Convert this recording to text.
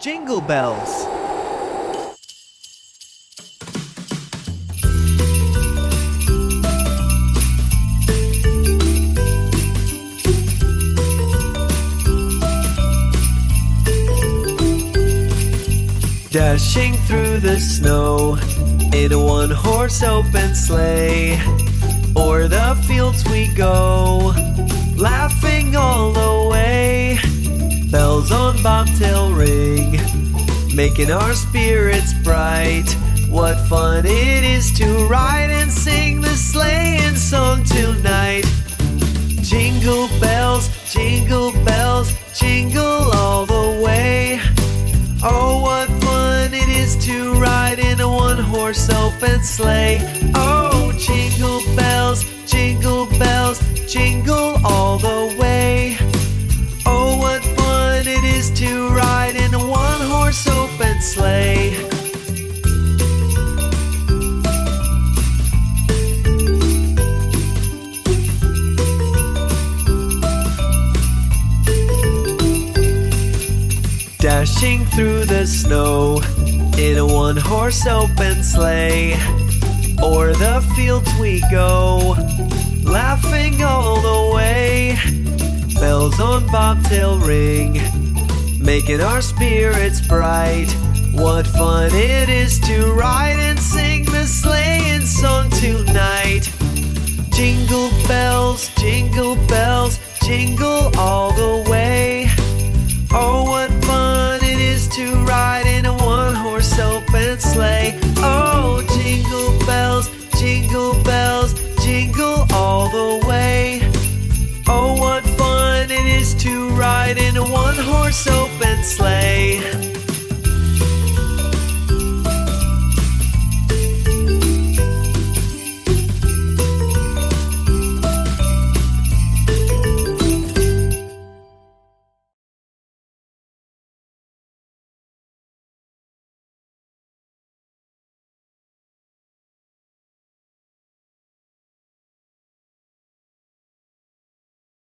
Jingle bells. Dashing through the snow in a one horse open sleigh. O'er the fields we go, laughing all on bobtail ring, making our spirits bright. What fun it is to ride and sing the sleighing song tonight. Jingle bells, jingle bells, jingle all the way. Oh, what fun it is to ride in a one horse open sleigh. Oh, jingle Dashing through the snow in a one horse open sleigh. O'er the fields we go, laughing all the way. Bells on bobtail ring, making our spirits bright. What fun it is to ride and sing the sleighing song tonight. Jingle bells, jingle bells, jingle all one horse open sleigh.